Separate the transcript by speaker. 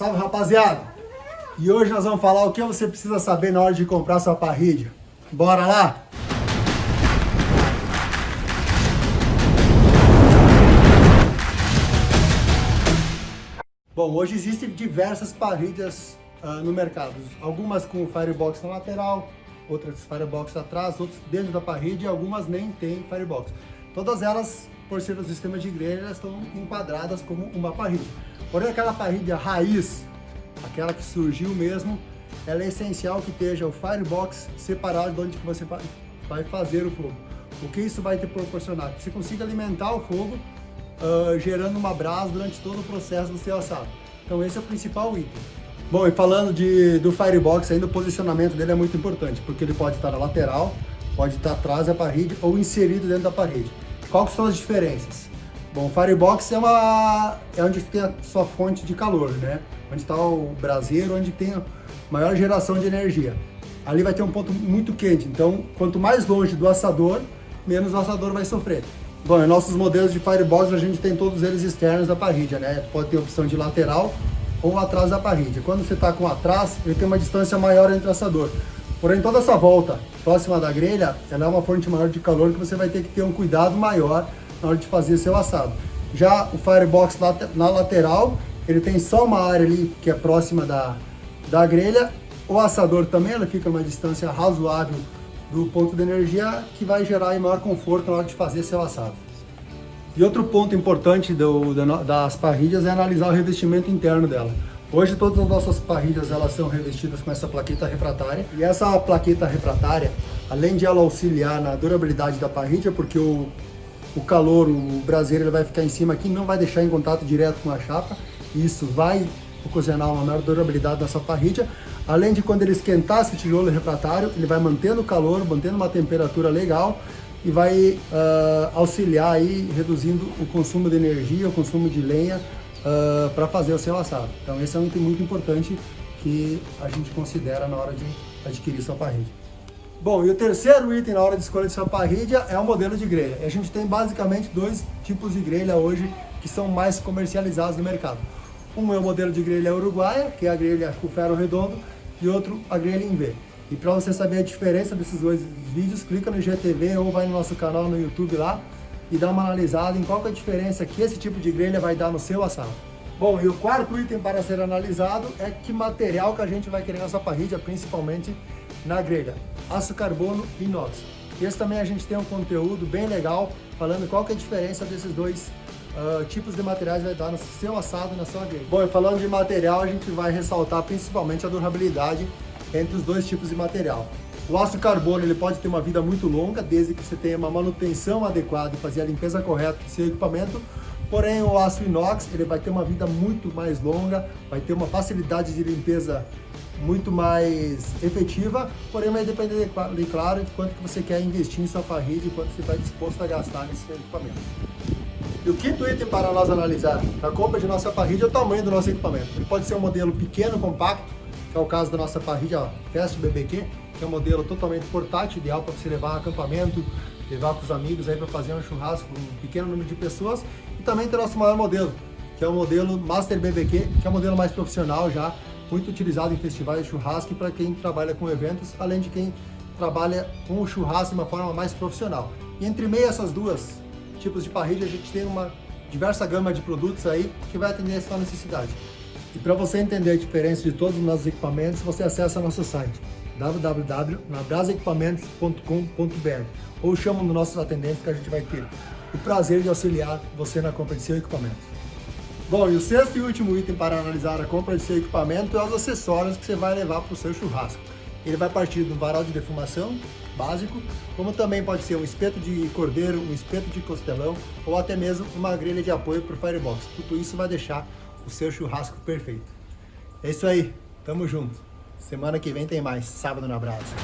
Speaker 1: Salve rapaziada! E hoje nós vamos falar o que você precisa saber na hora de comprar sua parrilha. Bora lá? Bom, hoje existem diversas parrilhas uh, no mercado. Algumas com firebox na lateral, outras firebox atrás, outras dentro da parrilha e algumas nem tem firebox. Todas elas, por ser do sistema de grelha, estão enquadradas como uma parrilha. Porém, aquela parrilha raiz, aquela que surgiu mesmo, ela é essencial que esteja o firebox separado de onde você vai fazer o fogo. O que isso vai te proporcionar? Que você consiga alimentar o fogo uh, gerando uma brasa durante todo o processo do seu assado. Então esse é o principal item. Bom, e falando de, do firebox, ainda o posicionamento dele é muito importante, porque ele pode estar na lateral, pode estar atrás da parede ou inserido dentro da parede. Quais são as diferenças? Bom, o Firebox é, uma, é onde tem a sua fonte de calor, né? Onde está o braseiro, onde tem a maior geração de energia. Ali vai ter um ponto muito quente, então quanto mais longe do assador, menos o assador vai sofrer. Bom, nossos modelos de Firebox a gente tem todos eles externos da parrilha, né? Pode ter opção de lateral ou atrás da parrilha. Quando você está com atrás, ele tem uma distância maior entre o assador. Porém, toda essa volta próxima da grelha, ela é uma fonte maior de calor que você vai ter que ter um cuidado maior na hora de fazer seu assado. Já o Firebox na lateral, ele tem só uma área ali que é próxima da, da grelha. O assador também ela fica uma distância razoável do ponto de energia que vai gerar maior conforto na hora de fazer seu assado. E outro ponto importante do, das parrilhas é analisar o revestimento interno dela. Hoje todas as nossas parrilhas elas são revestidas com essa plaqueta refratária. E essa plaqueta refratária, além de ela auxiliar na durabilidade da parrilha, porque o o calor, o braseiro ele vai ficar em cima aqui, não vai deixar em contato direto com a chapa, isso vai ocasionar uma maior durabilidade dessa parrilha, além de quando ele esquentar esse tijolo refratário, ele vai mantendo o calor, mantendo uma temperatura legal e vai uh, auxiliar aí, reduzindo o consumo de energia, o consumo de lenha uh, ah, para fazer o seu assado. Então esse é um item muito importante que a gente considera na hora de adquirir sua parrilha. Bom, e o terceiro item na hora de escolha de sua parrilha é o modelo de grelha. A gente tem basicamente dois tipos de grelha hoje que são mais comercializados no mercado. Um é o modelo de grelha uruguaia, que é a grelha com ferro redondo, e outro a grelha em V. E para você saber a diferença desses dois vídeos, clica no GTV ou vai no nosso canal no YouTube lá e dá uma analisada em qual é a diferença que esse tipo de grelha vai dar no seu assado. Bom, e o quarto item para ser analisado é que material que a gente vai querer nessa parrilha, principalmente na grelha. Aço carbono e inox. Esse também a gente tem um conteúdo bem legal, falando qual que é a diferença desses dois uh, tipos de materiais vai dar no seu assado na sua grelha. Bom, e falando de material, a gente vai ressaltar principalmente a durabilidade entre os dois tipos de material. O aço carbono ele pode ter uma vida muito longa, desde que você tenha uma manutenção adequada e fazer a limpeza correta do seu equipamento, Porém, o aço inox ele vai ter uma vida muito mais longa, vai ter uma facilidade de limpeza muito mais efetiva, porém vai depender, de, claro, de quanto que você quer investir em sua parrilha e quanto você está disposto a gastar nesse equipamento. E o quinto item para nós analisar na compra de nossa parrilha é o tamanho do nosso equipamento. Ele pode ser um modelo pequeno, compacto, que é o caso da nossa parrilha ó, Fast BBQ, que é um modelo totalmente portátil, ideal para você levar a acampamento, levar com os amigos aí para fazer um churrasco com um pequeno número de pessoas. E também tem o nosso maior modelo, que é o modelo Master BBQ, que é o modelo mais profissional já, muito utilizado em festivais de churrasco para quem trabalha com eventos, além de quem trabalha com o churrasco de uma forma mais profissional. E entre meio essas duas tipos de parrilha, a gente tem uma diversa gama de produtos aí que vai atender essa necessidade. E para você entender a diferença de todos os nossos equipamentos, você acessa nosso site www.nabrasaequipamentos.com.br ou chama no nossos atendentes que a gente vai ter o prazer de auxiliar você na compra de seu equipamento. Bom, e o sexto e último item para analisar a compra de seu equipamento é os acessórios que você vai levar para o seu churrasco. Ele vai partir do varal de defumação básico, como também pode ser um espeto de cordeiro, um espeto de costelão ou até mesmo uma grelha de apoio para o firebox. Tudo isso vai deixar o seu churrasco perfeito. É isso aí, tamo junto. Semana que vem tem mais, sábado na brasa.